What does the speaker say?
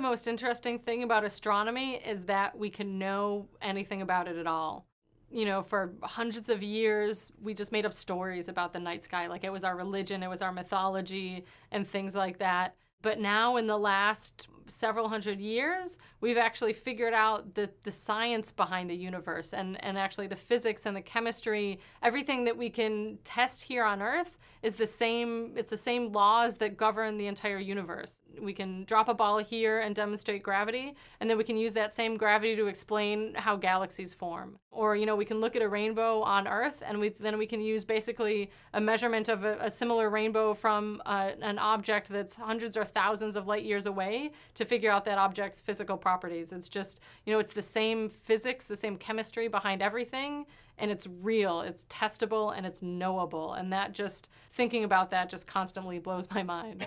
most interesting thing about astronomy is that we can know anything about it at all. You know, for hundreds of years, we just made up stories about the night sky. Like it was our religion, it was our mythology, and things like that. But now, in the last several hundred years, we've actually figured out the, the science behind the universe and, and actually the physics and the chemistry. Everything that we can test here on Earth is the same, it's the same laws that govern the entire universe. We can drop a ball here and demonstrate gravity, and then we can use that same gravity to explain how galaxies form. Or, you know, we can look at a rainbow on Earth, and we, then we can use basically a measurement of a, a similar rainbow from uh, an object that's hundreds or thousands of light years away to figure out that object's physical properties. It's just, you know, it's the same physics, the same chemistry behind everything, and it's real, it's testable, and it's knowable. And that just, thinking about that just constantly blows my mind.